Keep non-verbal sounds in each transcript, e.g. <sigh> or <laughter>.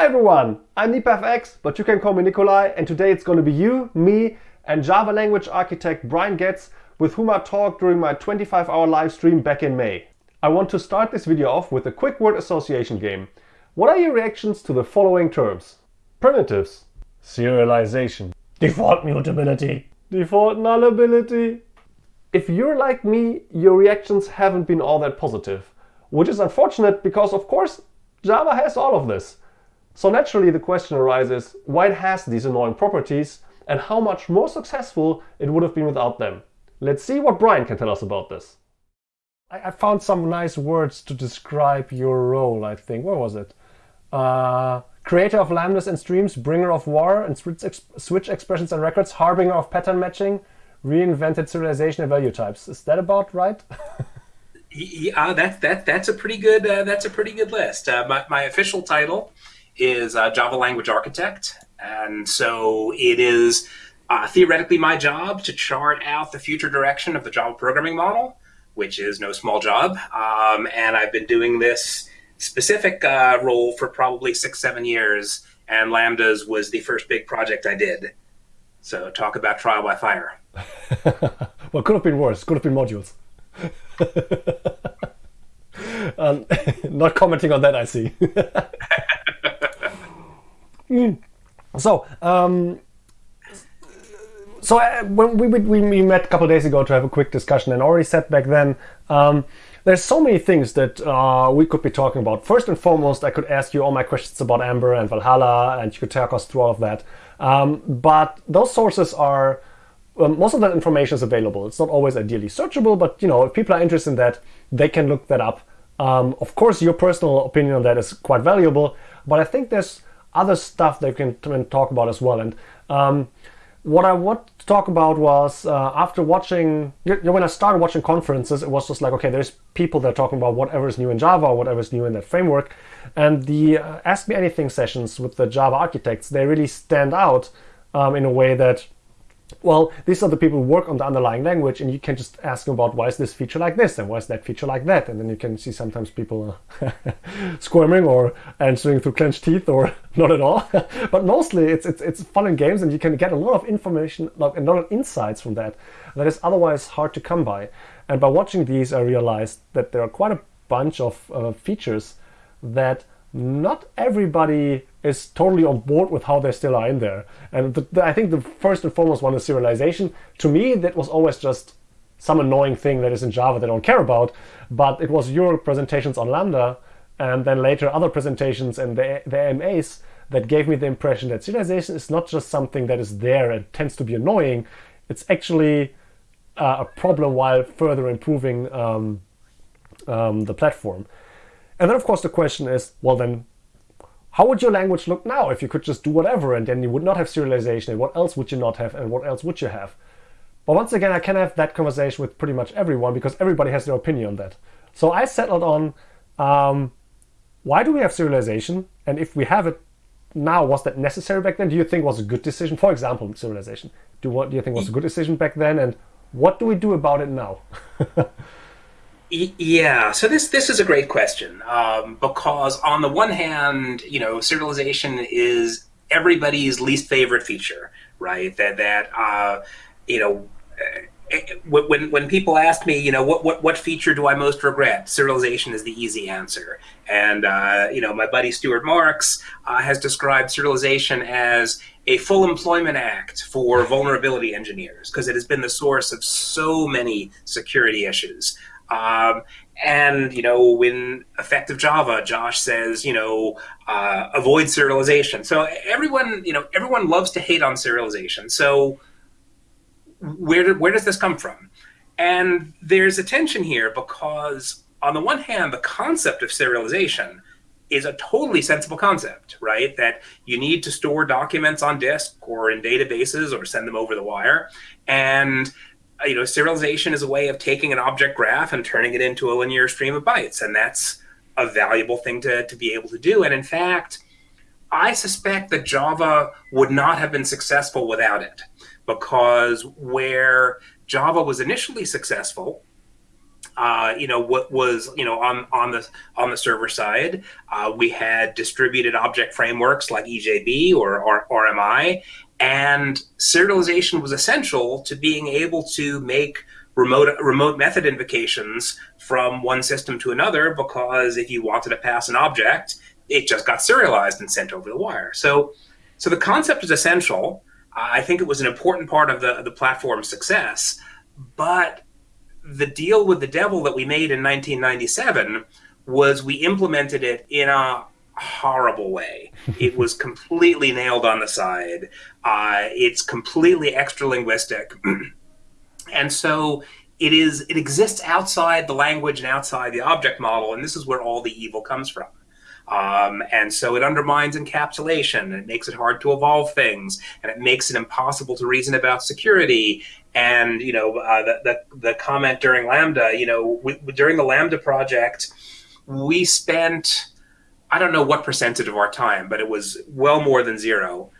Hi everyone, I'm nipafx, but you can call me Nicolai, and today it's going to be you, me, and Java language architect Brian Goetz, with whom I talked during my 25-hour live stream back in May. I want to start this video off with a quick word association game. What are your reactions to the following terms? Primitives, serialization, default mutability, default nullability. If you're like me, your reactions haven't been all that positive, which is unfortunate because of course Java has all of this. So naturally the question arises why it has these annoying properties and how much more successful it would have been without them. Let's see what Brian can tell us about this. I, found some nice words to describe your role, I think. What was it? Uh, creator of lambdas and streams, bringer of var and switch, switch expressions and records, harbinger of pattern matching, reinvented serialization and value types. Is that about right? <laughs> yeah, that that that's a pretty good uh, that's a pretty good list. Uh, my, my official title is a Java Language Architect. And so it is uh, theoretically my job to chart out the future direction of the Java programming model, which is no small job. Um, and I've been doing this specific uh, role for probably six, seven years. And Lambdas was the first big project I did. So talk about trial by fire. <laughs> well, could have been worse. Could have been modules. <laughs> um, <laughs> not commenting on that, I see. Mm. So, um, so uh, when we, we, we met a couple days ago to have a quick discussion and already said back then, um, there's so many things that uh, we could be talking about. First and foremost, I could ask you all my questions about Amber and Valhalla, and you could talk us through all of that. Um, but those sources are, um, most of that information is available. It's not always ideally searchable, but you know, if people are interested in that, they can look that up. Um, of course, your personal opinion on that is quite valuable, but I think there's other stuff they can, talk about as well. And um, what I want to talk about was uh, after watching, you know, when I started watching conferences, it was just like, okay, there's people that are talking about whatever is new in Java whatever is new in that framework. And the uh, Ask Me Anything sessions with the Java architects, they really stand out um, in a way that well, these are the people who work on the underlying language, and you can just ask them about why is this feature like this and why is that feature like that, and then you can see sometimes people <laughs> squirming or answering through clenched teeth or <laughs> not at all. <laughs> but mostly it's, it's it's fun and games, and you can get a lot of information, like a lot of insights from that that is otherwise hard to come by. And by watching these, I realized that there are quite a bunch of uh, features that not everybody is totally on board with how they still are in there. And the, the, I think the first and foremost one is serialization. To me, that was always just some annoying thing that is in Java they don't care about. But it was your presentations on Lambda and then later other presentations and the, the AMAs that gave me the impression that serialization is not just something that is there and tends to be annoying. It's actually uh, a problem while further improving um, um, the platform. And then of course the question is, well then, how would your language look now if you could just do whatever and then you would not have serialization and what else would you not have and what else would you have? But once again, I can have that conversation with pretty much everyone because everybody has their opinion on that. So I settled on um, why do we have serialization? And if we have it now, was that necessary back then? Do you think was a good decision? For example, serialization. Do what do you think was a good decision back then? And what do we do about it now? <laughs> Yeah, so this this is a great question um, because on the one hand, you know, serialization is everybody's least favorite feature, right? That that uh, you know. Eh, eh, when when people ask me, you know, what, what what feature do I most regret? Serialization is the easy answer. And uh, you know, my buddy Stuart Marks uh, has described serialization as a full employment act for vulnerability engineers because it has been the source of so many security issues. Um, and you know, when effective Java, Josh says, you know, uh, avoid serialization. So everyone, you know, everyone loves to hate on serialization. So where did, where does this come from? And there's a tension here because on the one hand, the concept of serialization is a totally sensible concept, right? That you need to store documents on disk or in databases or send them over the wire. And you know, serialization is a way of taking an object graph and turning it into a linear stream of bytes. And that's a valuable thing to, to be able to do. And in fact, I suspect that Java would not have been successful without it because where Java was initially successful uh, you know what was you know on on the on the server side uh, we had distributed object frameworks like EJB or, or RMI and serialization was essential to being able to make remote remote method invocations from one system to another because if you wanted to pass an object it just got serialized and sent over the wire. So so the concept is essential. I think it was an important part of the the platform's success. But the deal with the devil that we made in 1997 was we implemented it in a horrible way. it was <laughs> completely nailed on the side. Uh, it's completely extra linguistic. <clears throat> and so it is it exists outside the language and outside the object model, and this is where all the evil comes from. Um, and so it undermines encapsulation and it makes it hard to evolve things and it makes it impossible to reason about security. And, you know, uh, the, the, the, comment during Lambda, you know, we, during the Lambda project, we spent, I don't know what percentage of our time, but it was well more than zero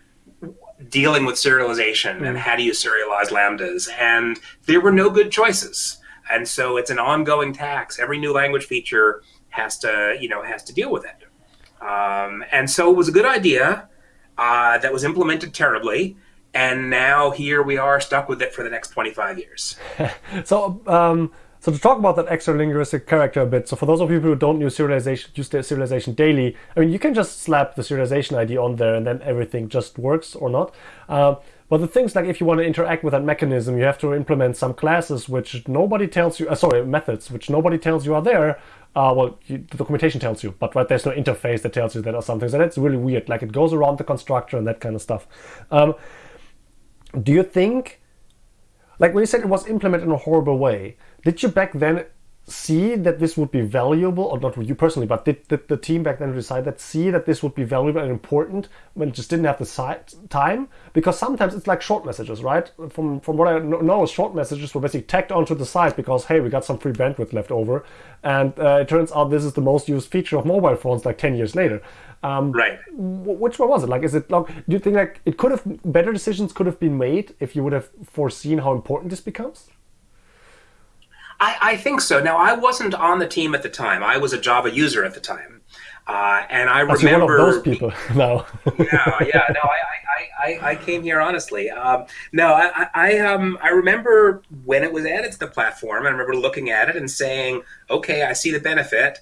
dealing with serialization and how do you serialize lambdas. And there were no good choices. And so it's an ongoing tax. Every new language feature has to, you know, has to deal with it. Um, and so it was a good idea uh, that was implemented terribly. And now here we are stuck with it for the next 25 years. <laughs> so, um, so to talk about that extra linguistic character a bit, so for those of you who don't use serialization, use serialization daily, I mean, you can just slap the serialization ID on there and then everything just works or not. Uh, but the things like if you want to interact with that mechanism, you have to implement some classes which nobody tells you, uh, sorry, methods which nobody tells you are there, uh, well, you, the documentation tells you, but right there's no interface that tells you that or something. So that's really weird. Like it goes around the constructor and that kind of stuff. Um, do you think, like when you said it was implemented in a horrible way, did you back then see that this would be valuable, or not you personally, but did, did the team back then decide that see that this would be valuable and important when it just didn't have the site time? Because sometimes it's like short messages, right? From from what I know, short messages were basically tacked onto the site because hey, we got some free bandwidth left over, and uh, it turns out this is the most used feature of mobile phones like ten years later. Um, right. Which one was it? Like, is it like? Do you think like it could have better decisions could have been made if you would have foreseen how important this becomes? I, I, think so. Now, I wasn't on the team at the time. I was a Java user at the time, uh, and I That's remember one of those people. <laughs> no. yeah, yeah. No, I, I, I, I came here honestly. Um, no, I, I, um, I remember when it was added to the platform. I remember looking at it and saying, "Okay, I see the benefit."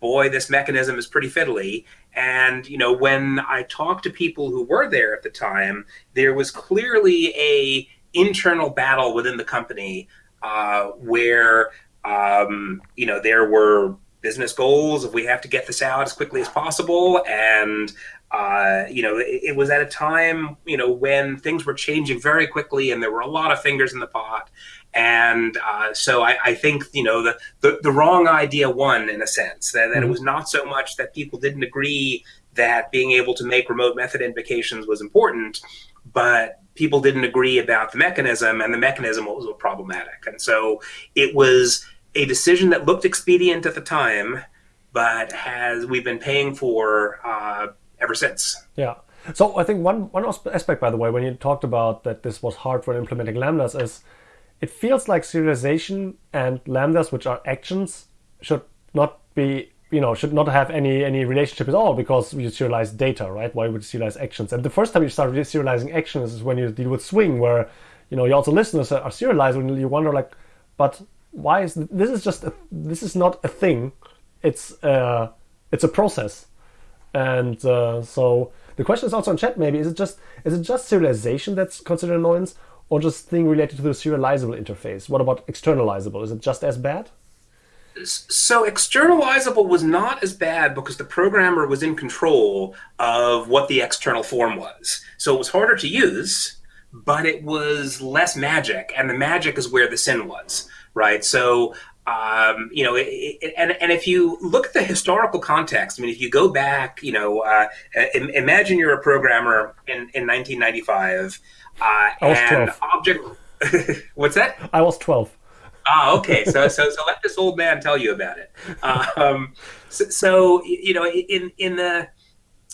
Boy, this mechanism is pretty fiddly. And you know, when I talked to people who were there at the time, there was clearly a internal battle within the company uh, where um, you know there were business goals of we have to get this out as quickly as possible and uh, you know it, it, was at a time you know when things were changing very quickly and there were a lot of fingers in the pot and uh, so I, I, think you know the, the, the wrong idea won in a sense that, that mm-hmm. it was not so much that people didn't agree that being able to make remote method invocations was important but people didn't agree about the mechanism, and the mechanism was problematic. And so it was a decision that looked expedient at the time, but has we've been paying for uh, ever since. Yeah. So I think one one aspect, by the way, when you talked about that this was hard for implementing lambdas, is it feels like serialization and lambdas, which are actions, should not be you know should not have any any relationship at all because you serialize data, right? Why would you serialize actions? And the first time you start serializing actions is when you deal with Swing, where you know you also listeners are serialized, and you wonder like, but why is this is just a, this is not a thing? It's uh, it's a process, and uh, so the question is also in chat. Maybe is it just is it just serialization that's considered annoyance, or just thing related to the serializable interface? What about externalizable? Is it just as bad? So externalizable was not as bad because the programmer was in control of what the external form was. So it was harder to use, but it was less magic, and the magic is where the sin was, right? So um, you know, it, it, and and if you look at the historical context, I mean, if you go back, you know, uh, imagine you're a programmer in in 1995, uh, and 12. object. <laughs> what's that? I was 12. Ah, okay. So, so, so let this old man tell you about it. Um, so, so, you know, in in the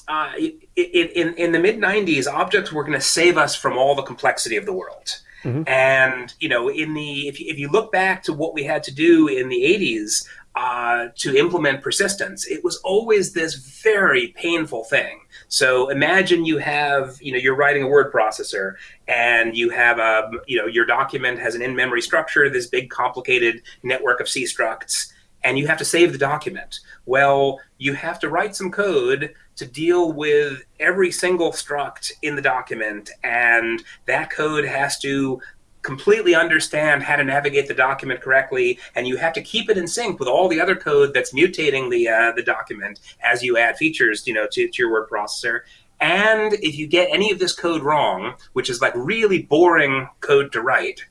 uh, in in in the mid '90s, objects were going to save us from all the complexity of the world. Mm-hmm. And you know, in the if you, if you look back to what we had to do in the '80s uh, to implement persistence, it was always this very painful thing. So imagine you have, you know, you're writing a word processor and you have a, you know, your document has an in-memory structure, this big complicated network of C structs, and you have to save the document. Well, you have to write some code to deal with every single struct in the document, and that code has to completely understand how to navigate the document correctly, and you have to keep it in sync with all the other code that's mutating the uh, the document as you add features, you know, to, to your word processor. And if you get any of this code wrong, which is like really boring code to write,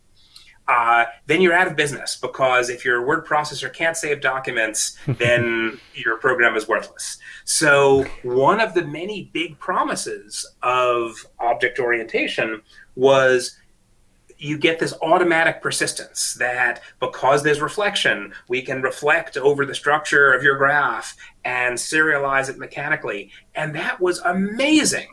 uh, then you're out of business because if your word processor can't save documents, <laughs> then your program is worthless. So one of the many big promises of object orientation was you get this automatic persistence that because there's reflection, we can reflect over the structure of your graph and serialize it mechanically. And that was amazing,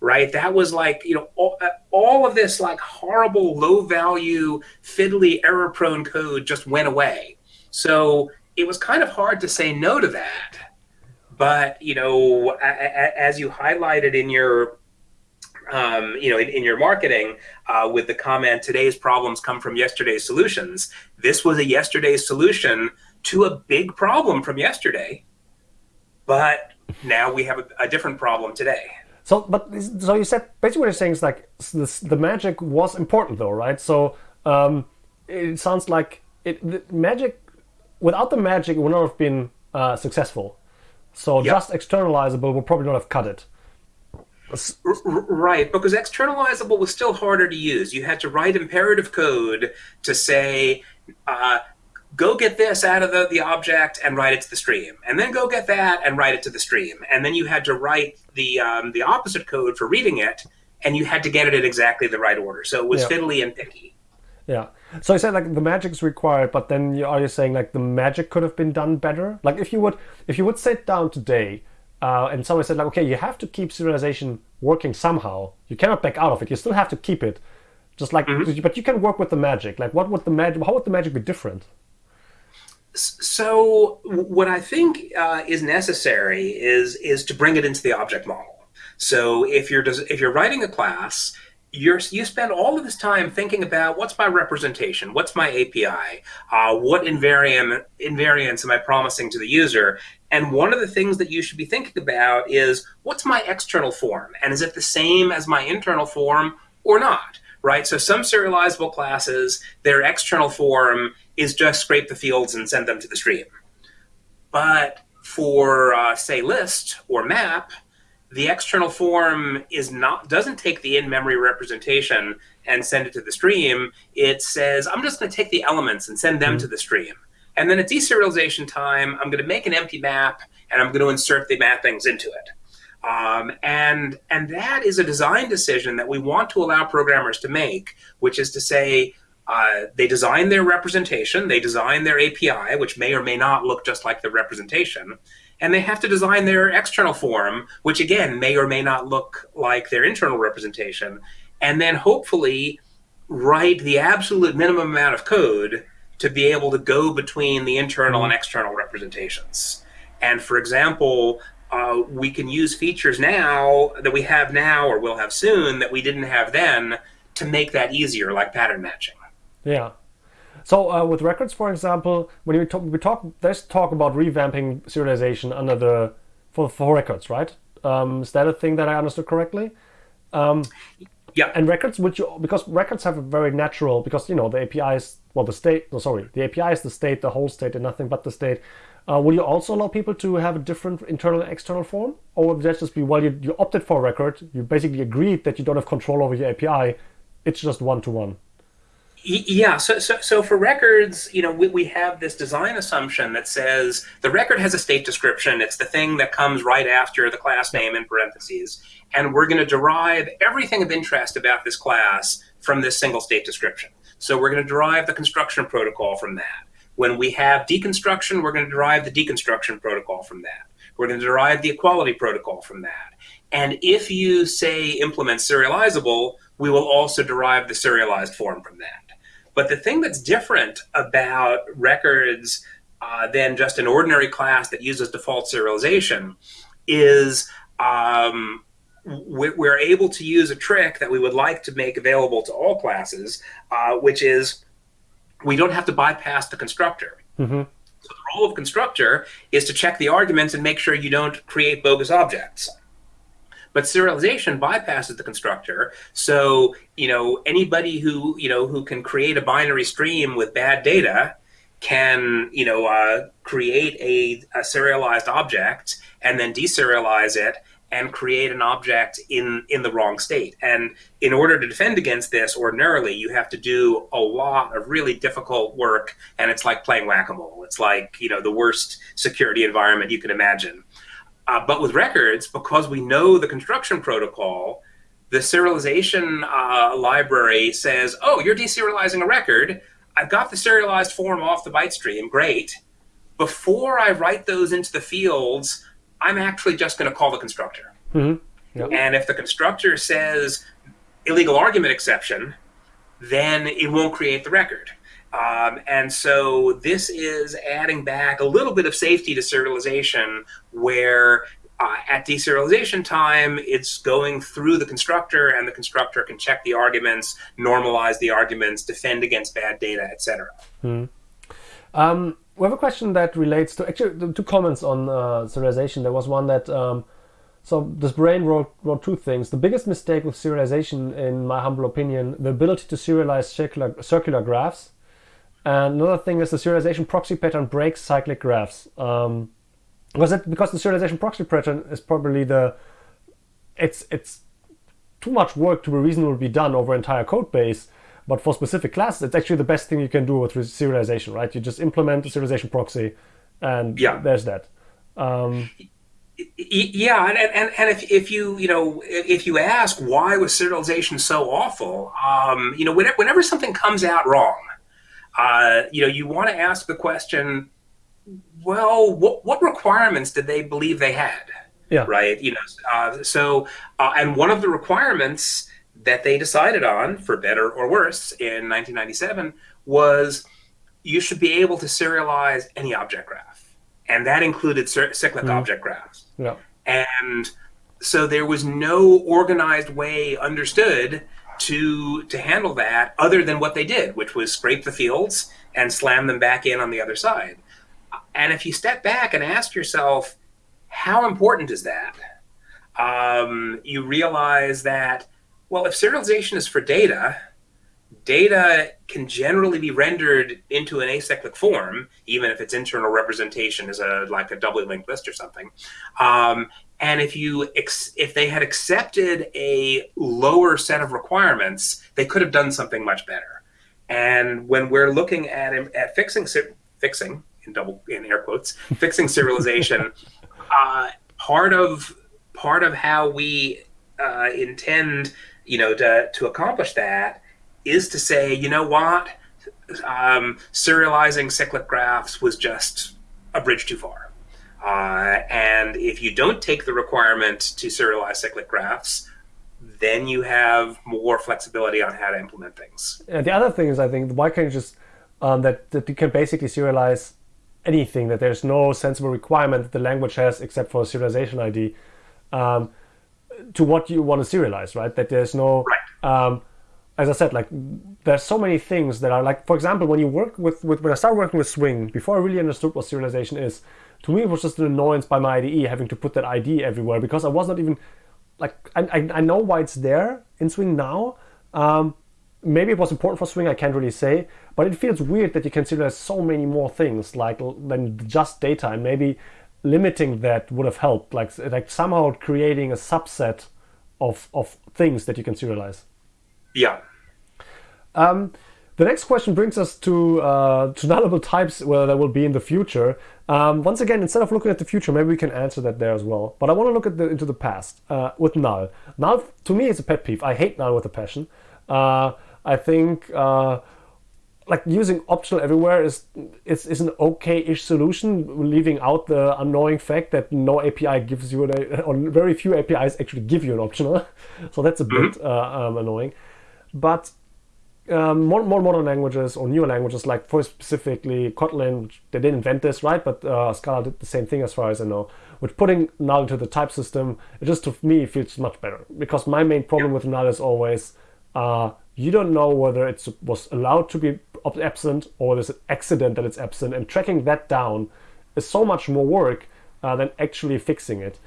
right? That was like, you know, all, uh, all of this like horrible, low value, fiddly, error prone code just went away. So it was kind of hard to say no to that. But, you know, as you highlighted in your um, you know, in, in your marketing uh, with the comment, today's problems come from yesterday's solutions. This was a yesterday's solution to a big problem from yesterday, but now we have a, a different problem today. So, but so you said basically what you're saying is like this, the magic was important though, right? So um, it sounds like it magic without the magic it would not have been uh, successful. So yep. just externalizable would probably not have cut it. Right, because externalizable was still harder to use. You had to write imperative code to say, uh, go get this out of the, the object and write it to the stream, and then go get that and write it to the stream, and then you had to write the um, the opposite code for reading it, and you had to get it in exactly the right order. So it was yeah. fiddly and picky. Yeah. So I said like the magic is required, but then you, are you saying like the magic could have been done better? Like if you would if you would sit down today uh, and someone said like, okay, you have to keep serialization working somehow. You cannot back out of it. You still have to keep it, just like, mm-hmm. but you can work with the magic. Like, what would the magic? How would the magic be different? So, what I think uh, is necessary is is to bring it into the object model. So, if you're if you're writing a class you're, you spend all of this time thinking about what's my representation, what's my API, uh, what invariant invariance am I promising to the user, and one of the things that you should be thinking about is what's my external form, and is it the same as my internal form or not? Right. So some serializable classes, their external form is just scrape the fields and send them to the stream. But for uh, say list or map, the external form is not doesn't take the in-memory representation and send it to the stream. It says, I'm just going to take the elements and send them mm-hmm. to the stream. And then at deserialization time, I'm going to make an empty map and I'm going to insert the mappings into it. Um, and and that is a design decision that we want to allow programmers to make, which is to say, uh, they design their representation, they design their API, which may or may not look just like the representation, and they have to design their external form, which again may or may not look like their internal representation, and then hopefully write the absolute minimum amount of code to be able to go between the internal and external representations. And for example, uh, we can use features now that we have now or will have soon that we didn't have then to make that easier, like pattern matching. Yeah. So uh, with records, for example, when we talk, we talk, there's talk about revamping serialization under the for for records, right? Um, is that a thing that I understood correctly? Um, yeah. And records, which you because records have a very natural because you know the API is well the state. No, sorry, the API is the state, the whole state, and nothing but the state. Uh, will you also allow people to have a different internal and external form, or would that just be well you, you opted for a record, you basically agreed that you don't have control over your API, it's just one to one. Yeah, so, so, so for records, you know, we, we have this design assumption that says the record has a state description. It's the thing that comes right after the class name in parentheses. And we're going to derive everything of interest about this class from this single state description. So we're going to derive the construction protocol from that. When we have deconstruction, we're going to derive the deconstruction protocol from that. We're going to derive the equality protocol from that. And if you say implement serializable, we will also derive the serialized form from that. But the thing that's different about records uh, than just an ordinary class that uses default serialization is um, we're able to use a trick that we would like to make available to all classes, uh, which is we don't have to bypass the constructor. Mm-hmm. So the role of constructor is to check the arguments and make sure you don't create bogus objects. But serialization bypasses the constructor. So, you know, anybody who, you know, who can create a binary stream with bad data can, you know, uh, create a, a serialized object and then deserialize it and create an object in in the wrong state. And in order to defend against this, ordinarily you have to do a lot of really difficult work, and it's like playing whack-a-mole. It's like you know the worst security environment you can imagine. Uh, but with records, because we know the construction protocol, the serialization uh, library says, "Oh, you're deserializing a record. I've got the serialized form off the byte stream. Great." Before I write those into the fields, I'm actually just going to call the constructor. Mm-hmm. Yep. And if the constructor says illegal argument exception, then it won't create the record. Um, and so this is adding back a little bit of safety to serialization where uh, at deserialization time, it's going through the constructor, and the constructor can check the arguments, normalize the arguments, defend against bad data, etc. Hmm. Um, we have a question that relates to actually two comments on uh, serialization. There was one that um, so this brain wrote wrote two things. The biggest mistake with serialization, in my humble opinion, the ability to serialize circular circular graphs. And another thing is the serialization proxy pattern breaks cyclic graphs. Um, was it because the serialization proxy pattern is probably the it's it's too much work to be reasonably done over entire code base but for specific classes, it's actually the best thing you can do with serialization, right? You just implement the serialization proxy, and yeah. there's that. Um, yeah, and, and, and if, if you you know if you ask why was serialization so awful, um, you know whenever, whenever something comes out wrong, uh, you know you want to ask the question, well, what what requirements did they believe they had? Yeah. Right. You know. Uh, so uh, and one of the requirements that they decided on, for better or worse, in 1997 was you should be able to serialize any object graph. And that included cyclic mm. object graphs. Yeah. And so there was no organized way understood to to handle that other than what they did, which was scrape the fields and slam them back in on the other side. And if you step back and ask yourself, how important is that? Um, you realize that well, if serialization is for data, data can generally be rendered into an acyclic form, even if its internal representation is a like a doubly linked list or something. Um, and if you ex- if they had accepted a lower set of requirements, they could have done something much better. And when we're looking at at fixing fixing in double in air quotes <laughs> fixing serialization, uh, part of part of how we uh, intend you know, to, to accomplish that is to say, you know what, um, serializing cyclic graphs was just a bridge too far. Uh, and if you don't take the requirement to serialize cyclic graphs, then you have more flexibility on how to implement things. And the other thing is, I think, why can't you just um, that, that you can basically serialize anything, that there's no sensible requirement that the language has except for a serialization ID. Um, to what you want to serialize, right? That there's no, right. um, as I said, like there's so many things that are like, for example, when you work with, with when I started working with Swing, before I really understood what serialization is, to me it was just an annoyance by my IDE having to put that ID everywhere because I was not even like I, I, I know why it's there in Swing now. Um, maybe it was important for Swing, I can't really say, but it feels weird that you can serialize so many more things like than just data and maybe limiting that would have helped, like like somehow creating a subset of of things that you can serialize. Yeah. Um, the next question brings us to uh, to nullable types where there will be in the future. Um, once again, instead of looking at the future, maybe we can answer that there as well. But I want to look at the, into the past uh, with null. Null to me is a pet peeve. I hate null with a passion. Uh, I think uh, like using optional everywhere is is, is an okay-ish solution, leaving out the annoying fact that no API gives you an, or very few APIs actually give you an optional. <laughs> So that's a bit Mm-hmm. uh, um, annoying. But um, more, more modern languages or newer languages, like for specifically Kotlin, which they didn't invent this, right? But uh, Scala did the same thing as far as I know. With putting null into the type system, it just to me feels much better because my main problem with null is always uh, you don't know whether it was allowed to be absent or there's an accident that it's absent, and tracking that down is so much more work uh, than actually fixing it.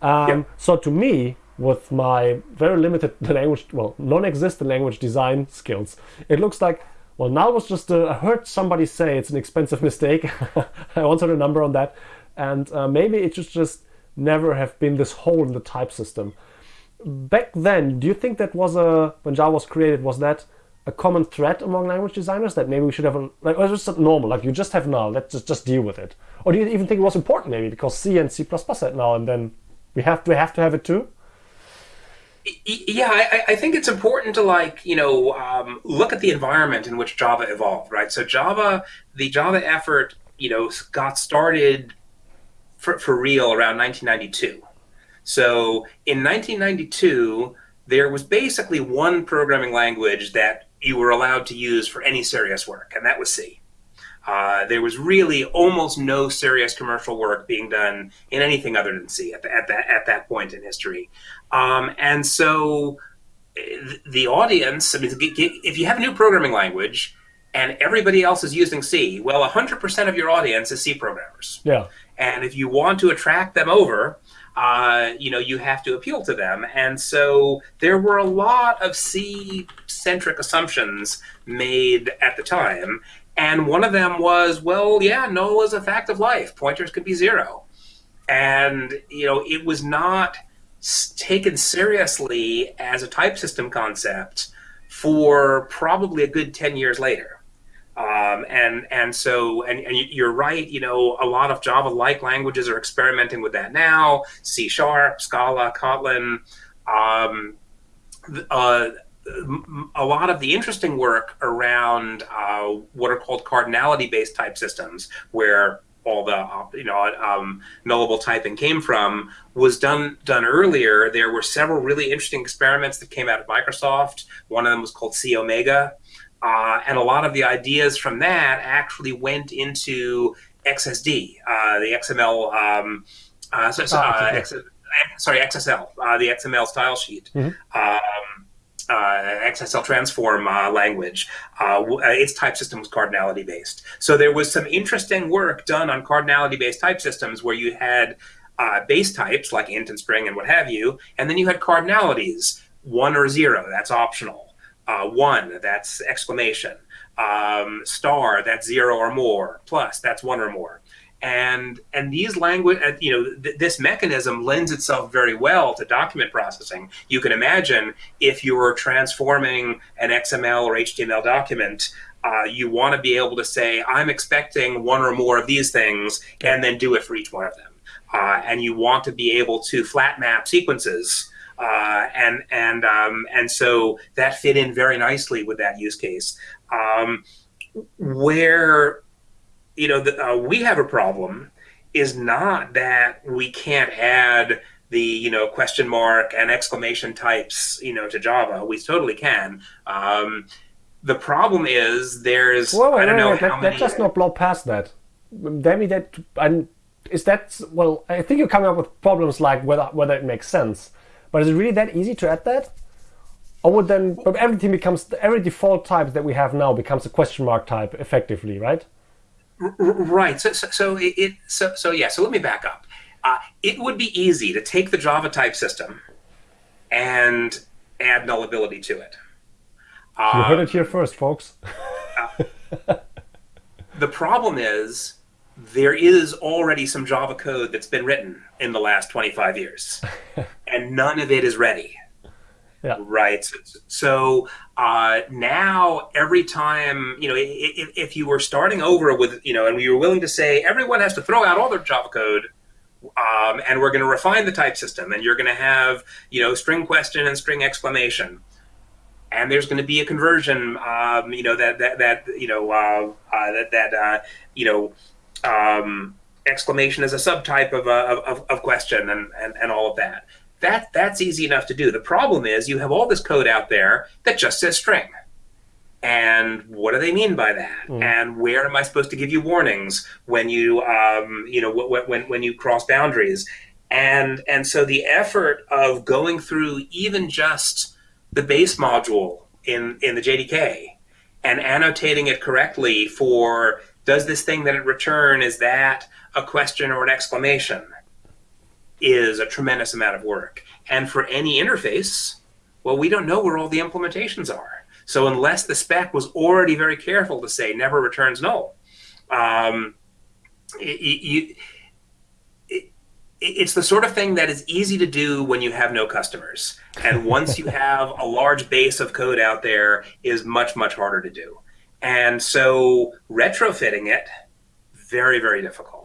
Um, Yeah. So to me, with my very limited <laughs> language, well, non-existent language design skills, it looks like well, now was just a, I heard somebody say it's an expensive <laughs> mistake. I heard a number on that, and uh, maybe it should just never have been this hole in the type system. Back then, do you think that was a when Java was created? Was that a common threat among language designers that maybe we should have a, like or just normal like you just have null let's just just deal with it or do you even think it was important maybe because C and C++ had null and then we have to have to have it too Yeah, I, I think it's important to like you know um, look at the environment in which Java evolved, right? So Java, the Java effort, you know, got started for, for real around 1992. So in 1992, there was basically one programming language that you were allowed to use for any serious work, and that was C. Uh, there was really almost no serious commercial work being done in anything other than C at, the, at that at that point in history, um, and so eh, the audience. I mean, if you have a new programming language and everybody else is using C, well, 100% of your audience is C programmers. yeah And if you want to attract them over, uh, you know, you have to appeal to them. And so there were a lot of C centric assumptions made at the time. And one of them was, well, yeah, null is a fact of life. Pointers could be zero. And, you know, it was not taken seriously as a type system concept for probably a good 10 years later. Um, and and so and, and you're right. You know, a lot of Java-like languages are experimenting with that now. C Sharp, Scala, Kotlin. Um, uh, a lot of the interesting work around uh, what are called cardinality-based type systems, where all the you know um, nullable typing came from, was done done earlier. There were several really interesting experiments that came out of Microsoft. One of them was called C Omega. Uh, and a lot of the ideas from that actually went into XSD, uh, the XML, um, uh, so, so. X, sorry, XSL, uh, the XML style sheet. Mhm. Um, uh, XSL transform uh, language. Uh, uh, its type system was cardinality based. So there was some interesting work done on cardinality based type systems where you had uh, base types like int and string and what have you, and then you had cardinalities one or zero. That's optional uh, one, that's exclamation, um, star, that's zero or more, plus, that's one or more. And and these language, uh, you know, th- this mechanism lends itself very well to document processing. You can imagine if you were transforming an XML or HTML document, uh, you want to be able to say, I'm expecting one or more of these things, and then do it for each one of them. Uh, and you want to be able to flat map sequences uh, and and um, and so that fit in very nicely with that use case. Um, where you know the, uh, we have a problem is not that we can't add the you know question mark and exclamation types you know to Java. We totally can. Um, the problem is there's wait, I don't know wait, how let, many. let's just not blow past that. Maybe that I'm, is that well. I think you're coming up with problems like whether whether it makes sense. But is it really that easy to add that? Or would then but everything becomes every default type that we have now becomes a question mark type effectively, right? Right. So, so, so it, it so, so yeah. So let me back up. Uh, it would be easy to take the Java type system and add nullability to it. You heard it here first, folks. <laughs> The problem is there is already some Java code that's been written in the last 25 years, <laughs> and none of it is ready. Yeah. Right. So, uh, now, every time, you know, if, if you were starting over with, you know, and we were willing to say everyone has to throw out all their Java code, um, and we're going to refine the type system, and you're going to have, you know, string question and string exclamation. and there's going to be a conversion, um, you know, that that that you know uh, uh, that that uh, you know um, exclamation as a subtype of, a, of, of question and, and and all of that. That that's easy enough to do. The problem is you have all this code out there that just says string. And what do they mean by that? Mm. And where am I supposed to give you warnings when you, um, you know, when, when when you cross boundaries? And and so the effort of going through even just the base module in, in the JDK and annotating it correctly for does this thing that it return, is that a question or an exclamation, is a tremendous amount of work. And for any interface, well, we don't know where all the implementations are. So unless the spec was already very careful to say never returns null, um, it you, it's the sort of thing that is easy to do when you have no customers. And <laughs> once you have a large base of code out there is much, much harder to do. And so retrofitting it, very, very difficult.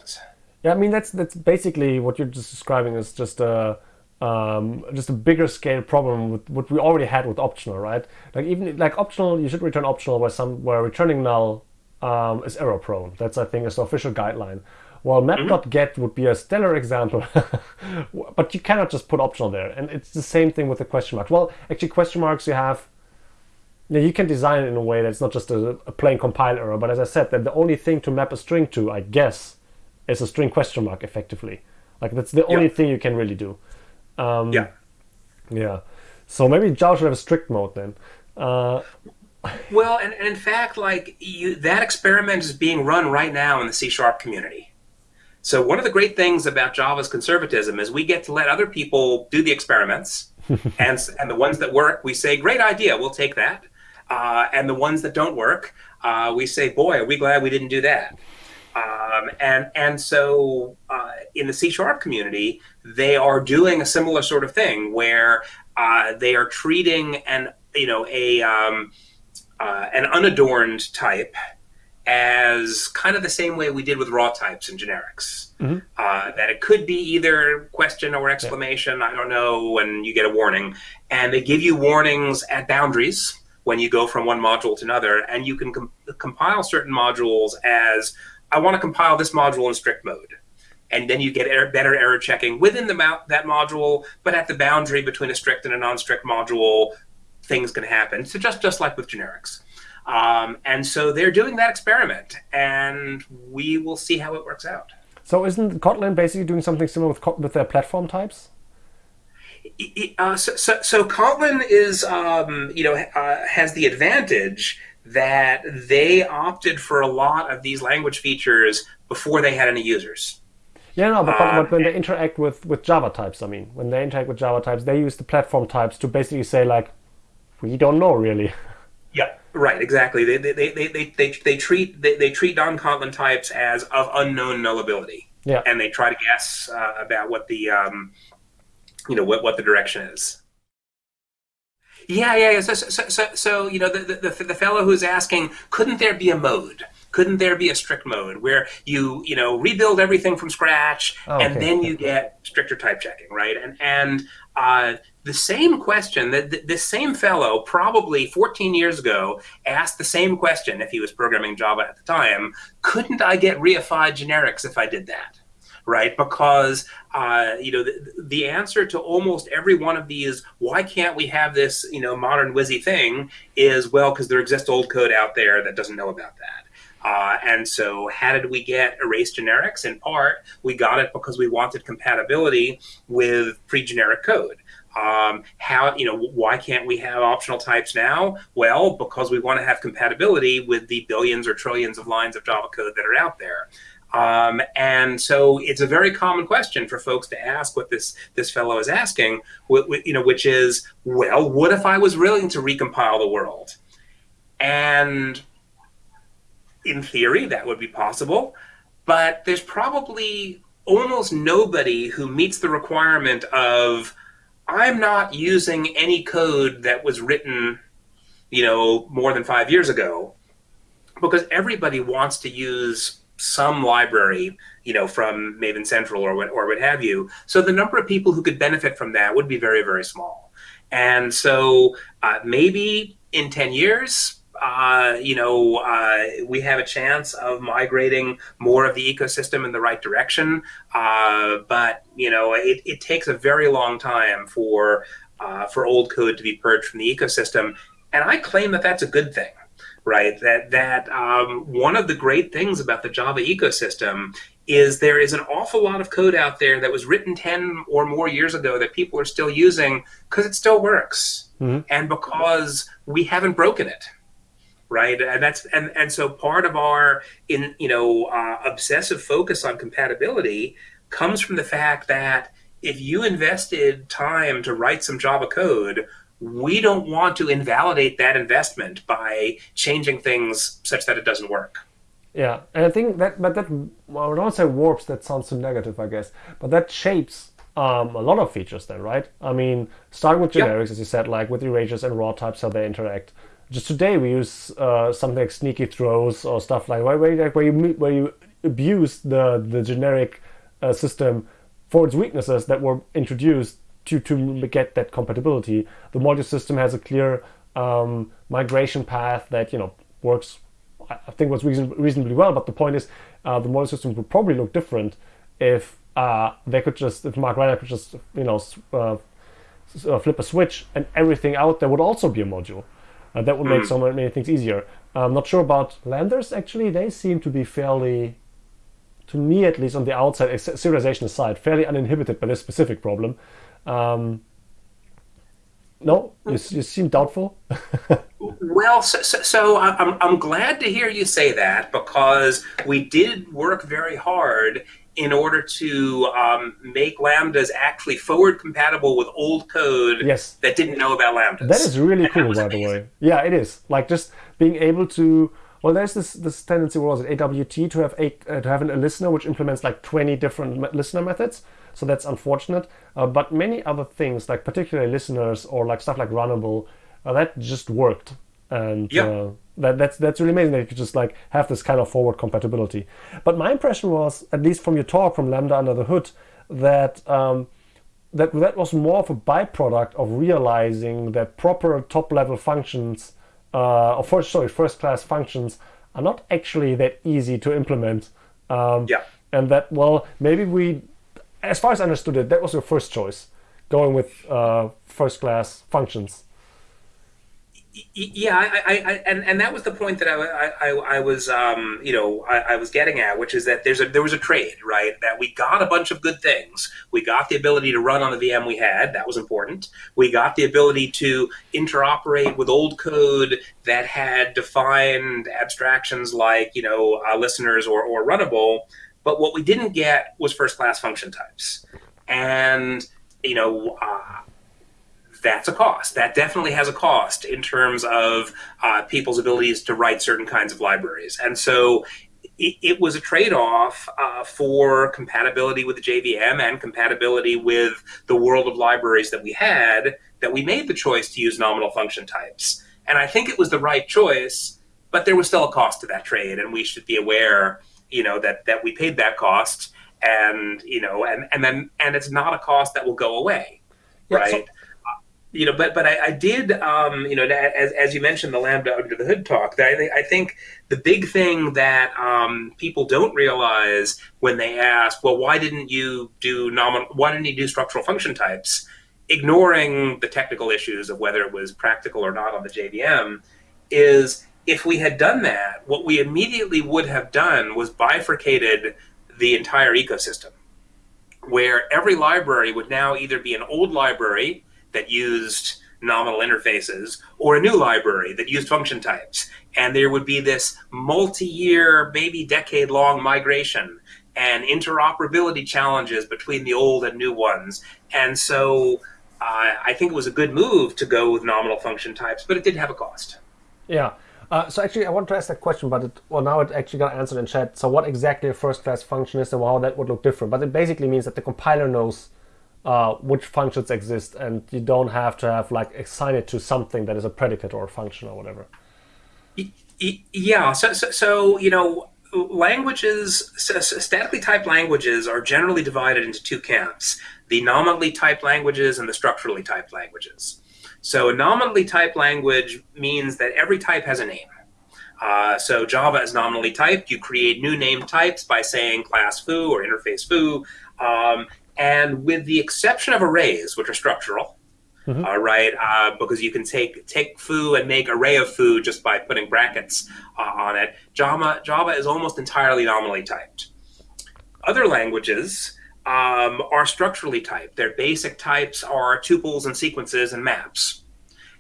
Yeah, I mean that's that's basically what you're just describing is just a um, just a bigger scale problem with what we already had with optional, right? Like even like optional, you should return optional where some where returning null um, is error prone. That's I think is the official guideline. Well, map.get would be a stellar example, <laughs> but you cannot just put optional there. And it's the same thing with the question marks. Well, actually, question marks you have, you, know, you can design it in a way that's not just a, a plain compile error, but as I said, that the only thing to map a string to, I guess, is a string question mark effectively. Like that's the only yeah. thing you can really do. Um, yeah. Yeah. So maybe Java should have a strict mode then. Uh, <laughs> well, and, and, in fact, like you, that experiment is being run right now in the C sharp community. So one of the great things about Java's conservatism is we get to let other people do the experiments, <laughs> and and the ones that work, we say, great idea, we'll take that. Uh, and the ones that don't work, uh, we say, boy, are we glad we didn't do that. Um, and and so uh, in the C sharp community, they are doing a similar sort of thing where uh, they are treating an you know a um, uh, an unadorned type as kind of the same way we did with raw types and generics. Mm-hmm. Uh, that it could be either question or exclamation, yeah. I don't know, and you get a warning. And they give you warnings at boundaries when you go from one module to another. And you can com- compile certain modules as I want to compile this module in strict mode. And then you get er- better error checking within the that module, but at the boundary between a strict and a non strict module, things can happen. So just, just like with generics. Um, and so they're doing that experiment, and we will see how it works out. So isn't Kotlin basically doing something similar with, with their platform types? Uh, so, so, so, Kotlin is, um, you know, uh, has the advantage that they opted for a lot of these language features before they had any users. Yeah, no, but, um, but when they interact with, with Java types, I mean, when they interact with Java types, they use the platform types to basically say like, we don't know really. <laughs> Yeah, right, exactly. They they, they, they, they, they treat they, they treat non Kotlin types as of unknown nullability. Yeah. And they try to guess uh, about what the um, you know what, what the direction is. Yeah, yeah, yeah. So, so, so, so you know, the, the, the fellow who's asking, couldn't there be a mode? Couldn't there be a strict mode where you, you know, rebuild everything from scratch oh, and then you get stricter type checking, right? And and uh, the same question that this same fellow probably 14 years ago asked the same question if he was programming Java at the time. Couldn't I get reified generics if I did that? Right, because uh, you know the, the, answer to almost every one of these, why can't we have this you know modern WYSI thing, is well because there exists old code out there that doesn't know about that. Uh, and so, how did we get erased generics? In part, we got it because we wanted compatibility with pre-generic code. Um, how you know why can't we have optional types now? Well, because we want to have compatibility with the billions or trillions of lines of Java code that are out there. Um, and so it's a very common question for folks to ask what this this fellow is asking, you know, which is, well, what if I was willing to recompile the world? And in theory, that would be possible, but there's probably almost nobody who meets the requirement of I'm not using any code that was written, you know, more than five years ago, because everybody wants to use some library, you know, from Maven Central or what or what have you. So the number of people who could benefit from that would be very very small. And so uh, maybe in ten years, uh, you know, uh, we have a chance of migrating more of the ecosystem in the right direction. Uh, but you know, it, it, takes a very long time for uh, for old code to be purged from the ecosystem, and I claim that that's a good thing. Right, that that um, one of the great things about the Java ecosystem is there is an awful lot of code out there that was written 10 or more years ago that people are still using because it still works. Mm-hmm. and because we haven't broken it right? And that's and and so part of our in you know uh, obsessive focus on compatibility comes from the fact that if you invested time to write some java code we don't want to invalidate that investment by changing things such that it doesn't work. Yeah and i think that but that well, i don't say warps that sounds too negative i guess but that shapes um, a lot of features then right? I mean starting with generics as you said like with erasures and raw types how they interact. Just today we use uh, something like sneaky throws or stuff like where, where, where you where you abuse the the generic uh, system for its weaknesses that were introduced to to get that compatibility. The module system has a clear um, migration path that you know works. I think was reason, reasonably well, but the point is, uh, the module system would probably look different if uh, they could just if Mark Reinhold could just you know uh, uh, flip a switch and everything out there would also be a module. Uh, that would make mm. so many things easier. I'm not sure about lambdas actually. They seem to be fairly, to me at least on the outside, serialization aside, fairly uninhibited by this specific problem. Um, no, you, you seem doubtful. <laughs> well, so, so, so, I'm, I'm glad to hear you say that because we did work very hard in order to um, make lambdas actually forward compatible with old code yes. that didn't know about lambdas. That is really and cool, by amazing. the way. Yeah, it is. Like just being able to. Well, there's this this tendency, what was it, AWT, to have a uh, to have an, a listener which implements like 20 different listener methods. So that's unfortunate. Uh, but many other things, like particularly listeners or like stuff like runnable, uh, that just worked. And yep. Uh, that, that's that's really amazing that you could just like have this kind of forward compatibility. But my impression was, at least from your talk from Lambda Under the Hood, that um, that that was more of a byproduct of realizing that proper top level functions, uh, or first sorry first class functions, are not actually that easy to implement. Um, yeah. And that well maybe we, as far as I understood it, that was your first choice, going with uh, first class functions yeah, I, I, I, and and that was the point that I, I, I was, um, you know, I, I, was getting at, which is that there's a there was a trade, right? That we got a bunch of good things. We got the ability to run on the VM we had, that was important. We got the ability to interoperate with old code that had defined abstractions like, you know, uh, listeners or or runnable. But what we didn't get was first class function types, and you know. Uh, that's a cost. That definitely has a cost in terms of uh, people's abilities to write certain kinds of libraries. And so it, it was a trade off uh, for compatibility with the JVM and compatibility with the world of libraries that we had that we made the choice to use nominal function types. And I think it was the right choice, but there was still a cost to that trade, and we should be aware, you know, that that we paid that cost, and you know, and and then and it's not a cost that will go away, yeah, right? So- you know, but but I, I did, um, you know, as, as you mentioned, the Lambda under the hood talk. I think I think the big thing that um, people don't realize when they ask, well, why didn't you do nominal? Why didn't you do structural function types? Ignoring the technical issues of whether it was practical or not on the JVM, is if we had done that, what we immediately would have done was bifurcated the entire ecosystem, where every library would now either be an old library that used nominal interfaces or a new library that used function types. And there would be this multi year, maybe decade long migration and interoperability challenges between the old and new ones. And so uh, I think it was a good move to go with nominal function types, but it did have a cost. Yeah. Uh, so actually, I want to ask that question, but it, well, now it actually got answered in chat. So what exactly a first-class function is and how that would look different? But it basically means that the compiler knows uh, which functions exist, and you don't have to have like assign it to something that is a predicate or a function or whatever. Yeah. So, so, so you know, languages, statically typed languages, are generally divided into two camps: the nominally typed languages and the structurally typed languages. So, a nominally typed language means that every type has a name. Uh, so Java is nominally typed. You create new name types by saying class foo or interface foo. Um, and with the exception of arrays, which are structural, mm-hmm. uh, right? Uh, because you can take take foo and make array of foo just by putting brackets uh, on it. Java Java is almost entirely nominally typed. Other languages um, are structurally typed. Their basic types are tuples and sequences and maps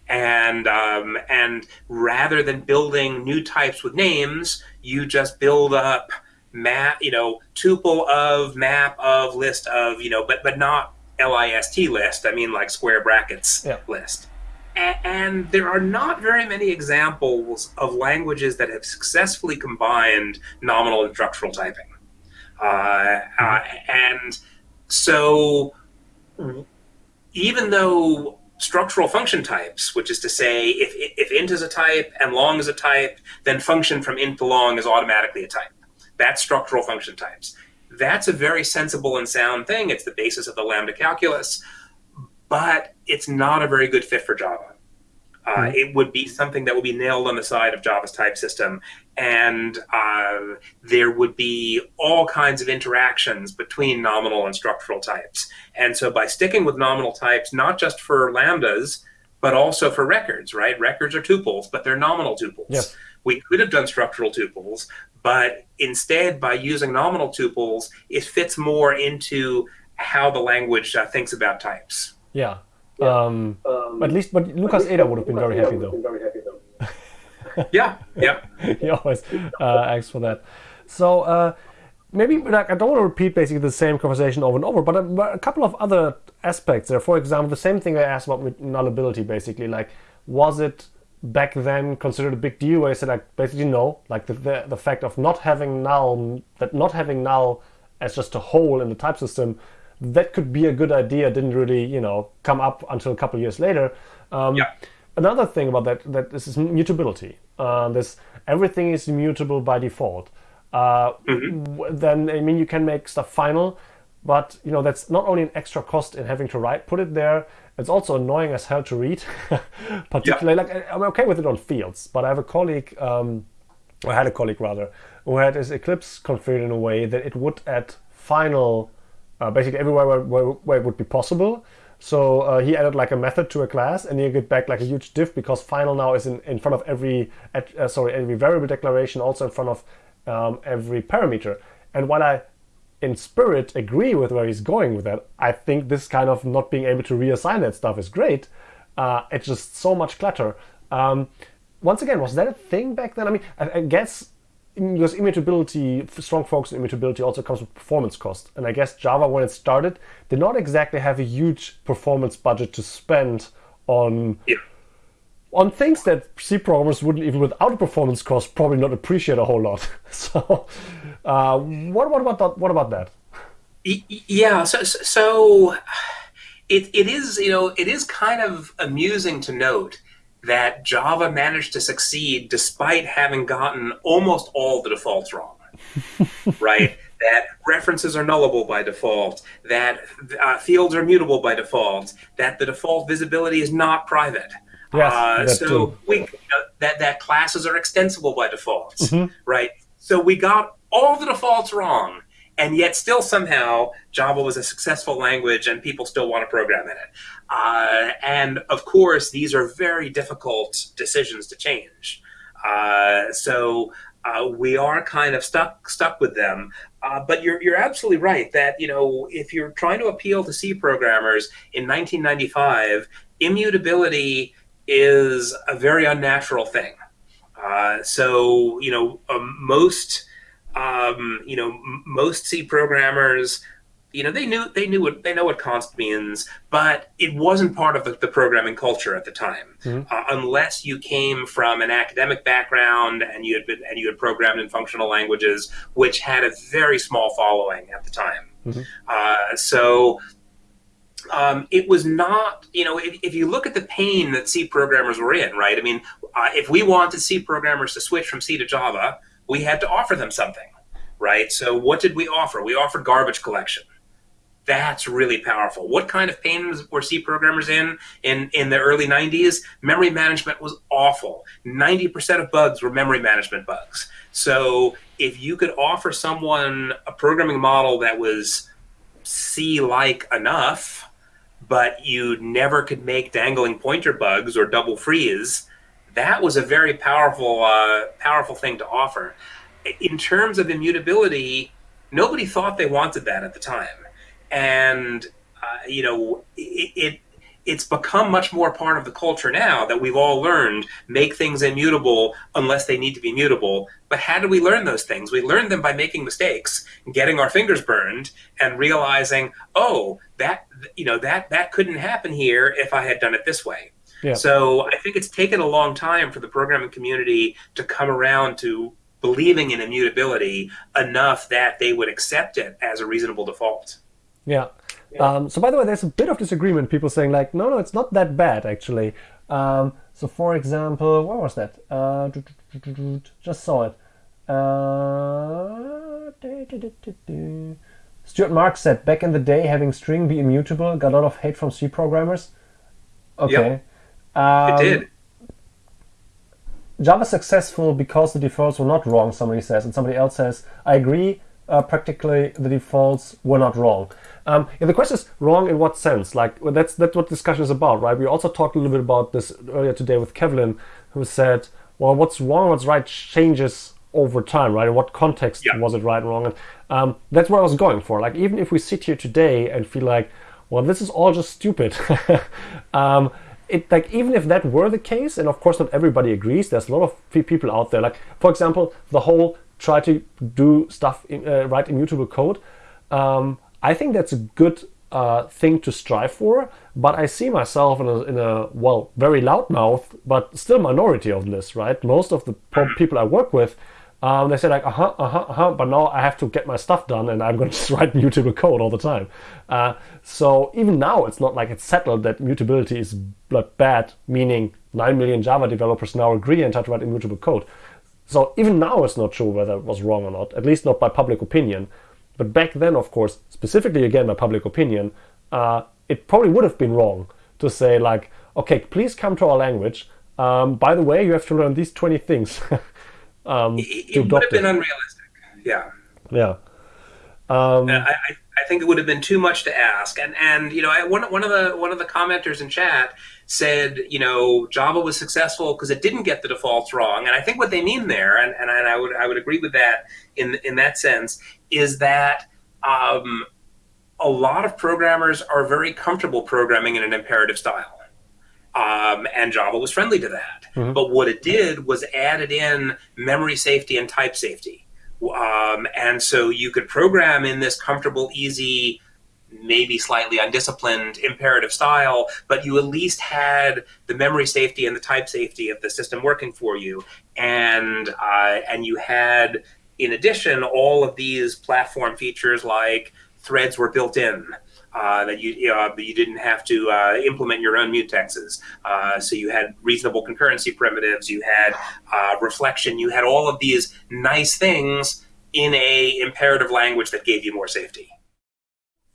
and um, and rather than building new types with names, you just build up map, you know, tuple of map of list of you know, but but not list list. I mean like square brackets yeah. list. and there are not very many examples of languages that have successfully combined nominal and structural typing. Uh, uh, and so, even though structural function types, which is to say, if, if int is a type and long is a type, then function from int to long is automatically a type. That's structural function types. That's a very sensible and sound thing. It's the basis of the lambda calculus, but it's not a very good fit for Java. Uh. It would be something that would be nailed on the side of Java's type system, and uh, there would be all kinds of interactions between nominal and structural types. And so, by sticking with nominal types, not just for lambdas, but also for records, right? Records are tuples, but they're nominal tuples. Yes. We could have done structural tuples, but instead, by using nominal tuples, it fits more into how the language uh, thinks about types. Yeah, um, um, at least, but Lukas Eder would have been very happy though. <laughs> yeah, yeah. <laughs> he always uh, asks for that. So uh, maybe like I don't want to repeat basically the same conversation over and over, but a, a, couple of other aspects there. For example, the same thing I asked about nullability. Basically, like was it back then considered a big deal? Where I said like basically no, like the, the the fact of not having null that not having null as just a hole in the type system that could be a good idea didn't really you know come up until a couple years later um, yeah. another thing about that that this is mutability uh, this everything is mutable by default uh, mm-hmm. then i mean you can make stuff final but you know that's not only an extra cost in having to write put it there it's also annoying as hell to read <laughs> particularly yeah. like i'm okay with it on fields but i have a colleague um, or I had a colleague rather who had his eclipse configured in a way that it would add final uh, basically everywhere where, where, where, it would be possible. So uh, he added like a method to a class, and you get back like a huge diff because final now is in, in front of every uh, sorry every variable declaration, also in front of um, every parameter. And while I in spirit agree with where he's going with that, I think this kind of not being able to reassign that stuff is great. Uh, it's just so much clutter. Um, once again, was that a thing back then? I mean, I, I guess because immutability, strong focus on immutability also comes with performance cost. And I guess Java, when it started, did not exactly have a huge performance budget to spend on yeah. on things that C programmers wouldn't even without a performance cost probably not appreciate a whole lot. <laughs> so, uh, what, what about that? What about that? Yeah. So, so it, it is you know it is kind of amusing to note that Java managed to succeed despite having gotten almost all the defaults wrong. <laughs> right? That references are nullable by default, that uh, fields are mutable by default, that the default visibility is not private. Yes, uh, so we uh, that that classes are extensible by default, mm-hmm. right? So we got all the defaults wrong, and yet still somehow Java was a successful language and people still want to program in it. Uh, and of course, these are very difficult decisions to change. Uh, so uh, we are kind of stuck stuck with them. Uh, but you're you're absolutely right that you know if you're trying to appeal to C programmers in 1995, immutability is a very unnatural thing. Uh, so you know um, most um, you know, most C programmers, you know, they knew they knew what they know what const means, but it wasn't part of the, the programming culture at the time, mm-hmm. uh, unless you came from an academic background and you had been and you had programmed in functional languages, which had a very small following at the time. Mm-hmm. Uh, so um, it was not, you know, if, if, you look at the pain that C programmers were in, right? I mean, uh, if we wanted C programmers to switch from C to Java, we had to offer them something, right? So what did we offer? We offered garbage collection. That's really powerful. What kind of pain were C programmers in in in the early 90s? Memory management was awful. 90% of bugs were memory management bugs. So if you could offer someone a programming model that was C-like enough, but you never could make dangling pointer bugs or double frees, that was a very powerful uh, powerful thing to offer. In terms of immutability, nobody thought they wanted that at the time, and uh, you know it, it it's become much more part of the culture now that we've all learned make things immutable unless they need to be mutable. But how do we learn those things? We learn them by making mistakes, getting our fingers burned, and realizing, oh, that you know that that couldn't happen here if I had done it this way. Yeah. So I think it's taken a long time for the programming community to come around to believing in immutability enough that they would accept it as a reasonable default. Yeah. Um, so by the way, there's a bit of disagreement. People saying like, no, no, it's not that bad actually. Um, so for example, what was that? Uh, just saw it. Uh, Stuart Marks said back in the day, having string be immutable got a lot of hate from C programmers. Okay. Yep. Um, it did. Java successful because the defaults were not wrong. Somebody says, and somebody else says, I agree. Uh, practically, the defaults were not wrong. Um, yeah, the question is wrong in what sense? Like well, that's that's what discussion is about, right? We also talked a little bit about this earlier today with Kevlin, who said, "Well, what's wrong, what's right changes over time, right? In what context yeah. was it right and wrong?" And um, that's what I was going for. Like even if we sit here today and feel like, "Well, this is all just stupid," <laughs> um, it like even if that were the case, and of course not everybody agrees. There's a lot of people out there. Like for example, the whole try to do stuff in, uh, write immutable code. Um, I think that's a good uh, thing to strive for, but I see myself in a, in a well, very loudmouth, but still minority of this, right? Most of the <clears throat> people I work with, um, they say like, uh huh, uh huh, uh huh, but now I have to get my stuff done and I'm going <laughs> to just write mutable code all the time. Uh, so even now, it's not like it's settled that mutability is bad, meaning 9 million Java developers now agree and try to write immutable code. So even now, it's not sure whether it was wrong or not, at least not by public opinion. But back then, of course, specifically again by public opinion, uh, it probably would have been wrong to say like, okay, please come to our language. Um, by the way, you have to learn these 20 things. <laughs> um, it, it would have been unrealistic. Yeah. Yeah. Um, I, I think it would have been too much to ask. And and you know, I, one one of the one of the commenters in chat said, you know, Java was successful because it didn't get the defaults wrong. And I think what they mean there, and, and I would I would agree with that in in that sense, is that um, a lot of programmers are very comfortable programming in an imperative style. Um, and Java was friendly to that. Mm-hmm. But what it did was added in memory safety and type safety. Um, and so you could program in this comfortable, easy, maybe slightly undisciplined imperative style, but you at least had the memory safety and the type safety of the system working for you, and uh, and you had, in addition, all of these platform features like threads were built in. Uh, that you you didn't have to uh, implement your own mutexes. Uh, so you had reasonable concurrency primitives, you had uh, reflection, you had all of these nice things in a imperative language that gave you more safety.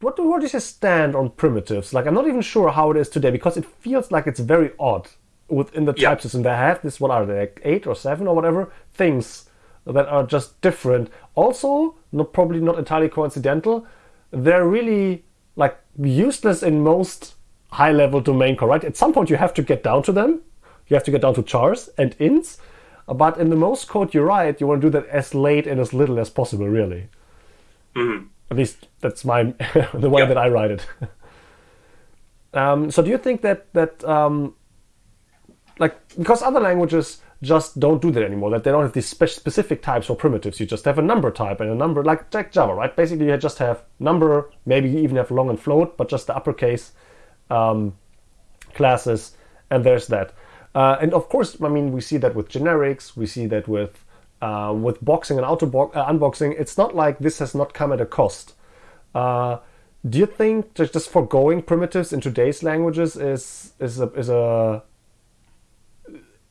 What, do, what is your stand on primitives? Like, I'm not even sure how it is today because it feels like it's very odd within the type system. They have this, what are they, like eight or seven or whatever things that are just different. Also, not probably not entirely coincidental, they're really like useless in most high level domain code, right? At some point, you have to get down to them. You have to get down to chars and ints. But in the most code you write, you want to do that as late and as little as possible, really. Mm-hmm. At least that's my <laughs> the way that I write it. <laughs> um, so do you think that that um, like because other languages just don't do that anymore. That they don't have these spe- specific types or primitives. You just have a number type and a number like, like Java, right? Basically, you just have number. Maybe you even have long and float, but just the uppercase um, classes, and there's that. Uh, and of course, I mean, we see that with generics. We see that with uh, with boxing and auto uh, unboxing. It's not like this has not come at a cost. Uh, do you think just, just foregoing primitives in today's languages is is a, is a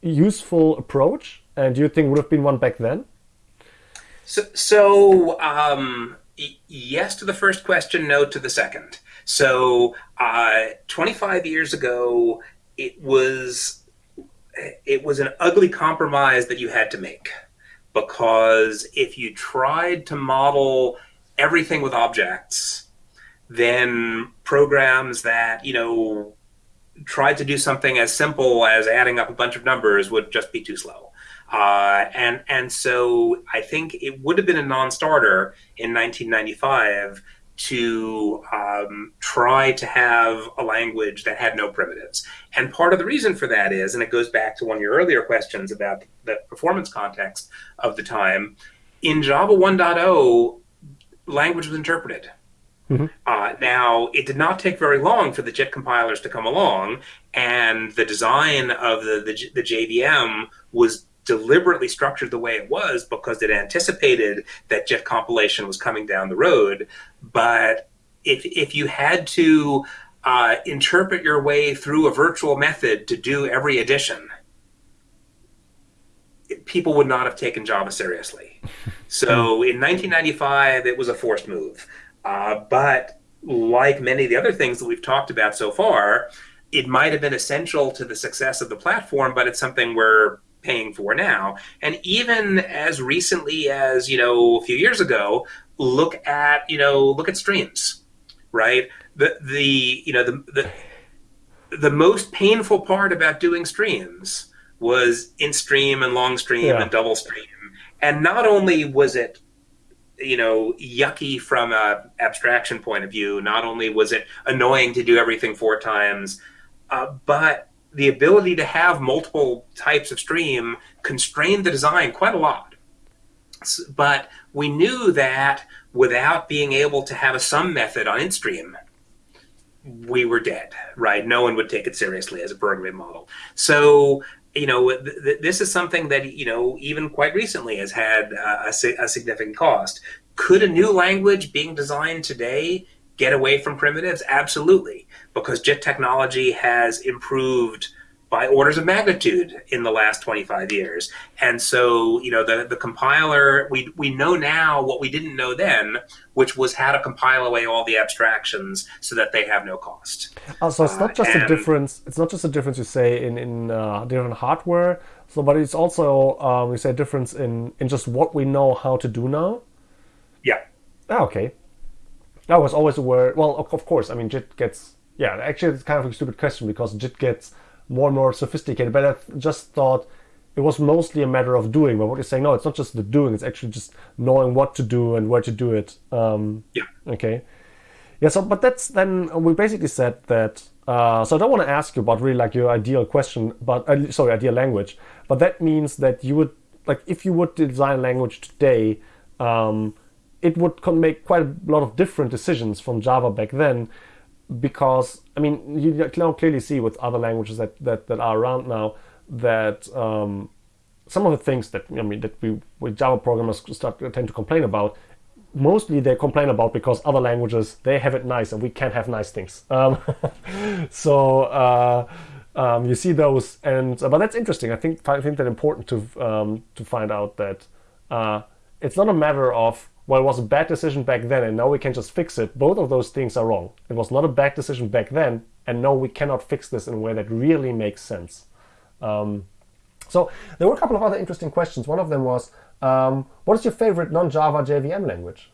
useful approach? And do you think would have been one back then? So, so um, yes to the first question, no to the second. So, uh, 25 years ago, it was it was an ugly compromise that you had to make because if you tried to model everything with objects, then programs that you know tried to do something as simple as adding up a bunch of numbers would just be too slow. Uh, and and so I think it would have been a non-starter in 1995 to um, try to have a language that had no primitives. And part of the reason for that is, and it goes back to one of your earlier questions about the performance context of the time, in Java 1.0, language was interpreted. Mm-hmm. Uh, now, it did not take very long for the JIT compilers to come along, and the design of the, the, the JVM was deliberately structured the way it was because it anticipated that JIT compilation was coming down the road. But if, if you had to uh, interpret your way through a virtual method to do every addition, people would not have taken Java seriously. <laughs> So in 1995, it was a forced move. Uh, but like many of the other things that we've talked about so far, it might have been essential to the success of the platform, but it's something we're paying for now. And even as recently as, you know, a few years ago, look at, you know, look at streams, right? The, the you know, the, the, the most painful part about doing streams was IntStream and long stream yeah. and double stream. And not only was it you know yucky from a abstraction point of view not only was it annoying to do everything four times uh, but the ability to have multiple types of stream constrained the design quite a lot. But we knew that without being able to have a sum method on IntStream, we were dead, right? No one would take it seriously as a programming model. So, you know, th th this is something that, you know, even quite recently has had uh, a, a significant cost. Could a new language being designed today get away from primitives? Absolutely, because JIT technology has improved by orders of magnitude in the last 25 years. And so, you know, the, the compiler, we, we know now what we didn't know then, which was how to compile away all the abstractions so that they have no cost. Oh, so it's not just uh, a difference, it's not just a difference you say in, in uh, different hardware, so but it's also, um, we say a difference in, in just what we know how to do now? Yeah. Oh, okay. I was always aware. Well, of, of course. I mean, JIT gets. Yeah, actually, it's kind of a stupid question because JIT gets more and more sophisticated. But I just thought it was mostly a matter of doing. But what you're saying, no, it's not just the doing. It's actually just knowing what to do and where to do it. Um, yeah. Okay. Yeah. So, but that's then we basically said that. Uh, so I don't want to ask you about really like your ideal question, but uh, sorry, ideal language. But that means that you would like if you would design a language today. Um, it would make quite a lot of different decisions from Java back then because I mean you now clearly see with other languages that, that, that are around now that um, some of the things that I mean that we with Java programmers start tend to complain about mostly they complain about because other languages they have it nice and we can't have nice things. Um, <laughs> so uh, um, you see those and uh, but that's interesting. I think I think that important to um, to find out that uh, it's not a matter of well, it was a bad decision back then and now we can just fix it. Both of those things are wrong. It was not a bad decision back then, and no, we cannot fix this in a way that really makes sense. Um, so there were a couple of other interesting questions. One of them was, um, what is your favorite non-Java JVM language?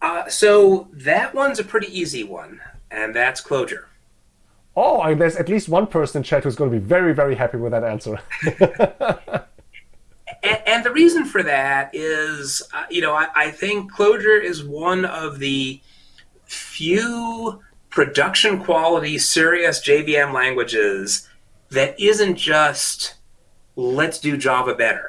Uh, so that one's a pretty easy one, and that's Clojure. Oh, there's at least one person in chat who's going to be very, very happy with that answer. <laughs> And, and, the reason for that is, uh, you know, I, I, think Clojure is one of the few production quality serious JVM languages that isn't just let's do Java better.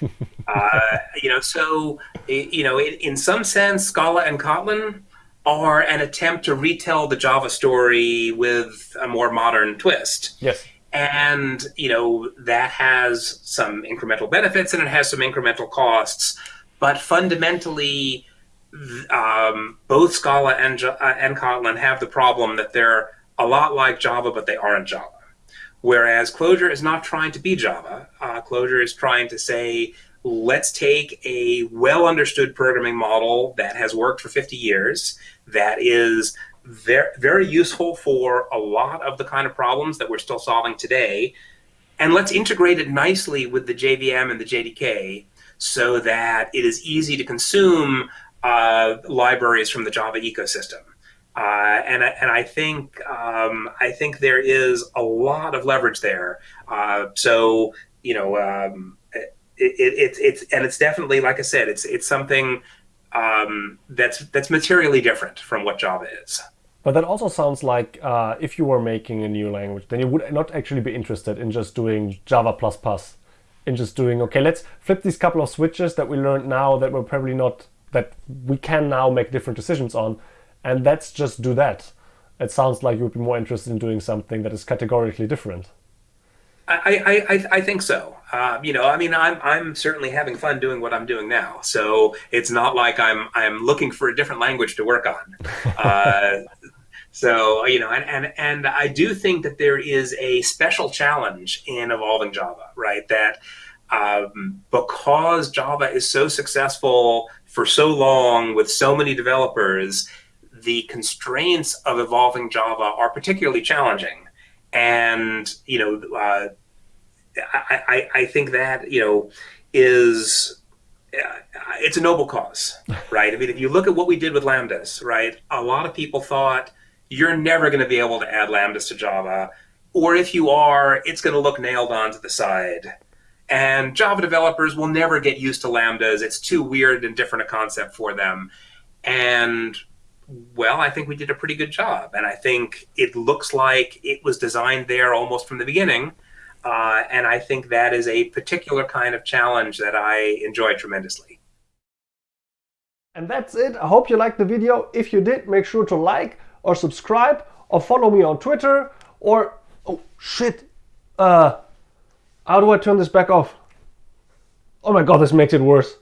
<laughs> uh, you know, so you know, in, in some sense, Scala and Kotlin are an attempt to retell the Java story with a more modern twist. Yes and you know that has some incremental benefits and it has some incremental costs. But fundamentally um, both scala and, uh, and kotlin have the problem that they're a lot like java but they aren't java. Whereas Clojure is not trying to be java. Uh, is trying to say let's take a well understood programming model that has worked for 50 years, that is very, very useful for a lot of the kind of problems that we're still solving today, and let's integrate it nicely with the JVM and the JDK so that it is easy to consume uh, libraries from the Java ecosystem. Uh, and, and I think um, I think there is a lot of leverage there. Uh, so you know, um, it, it, it, it's and it's definitely like I said, it's it's something um, that's that's materially different from what Java is. But that also sounds like uh, if you were making a new language, then you would not actually be interested in just doing Java++, plus in just doing, okay, let's flip these couple of switches that we learned now that we're probably not, that we can now make different decisions on, and let's just do that. It sounds like you would be more interested in doing something that is categorically different. I, I, I think so. Uh, you know, I mean, I'm I'm certainly having fun doing what I'm doing now. So it's not like I'm I'm looking for a different language to work on. <laughs> Uh, so you know, and, and and I do think that there is a special challenge in evolving Java, right? That um, because Java is so successful for so long with so many developers, the constraints of evolving Java are particularly challenging and you know, uh, I, I, I think that you know is uh, it's a noble cause, <laughs> right? I mean, if you look at what we did with lambdas, right? A lot of people thought you're never going to be able to add lambdas to Java, or if you are, it's going to look nailed on to the side. And Java developers will never get used to lambdas. It's too weird and different a concept for them. And well, I think we did a pretty good job. And I think it looks like it was designed there almost from the beginning. Uh, and I think that is a particular kind of challenge that I enjoy tremendously. And that's it. I hope you liked the video. If you did, make sure to like or subscribe or follow me on Twitter or, oh shit, uh, how do I turn this back off? Oh my god, this makes it worse.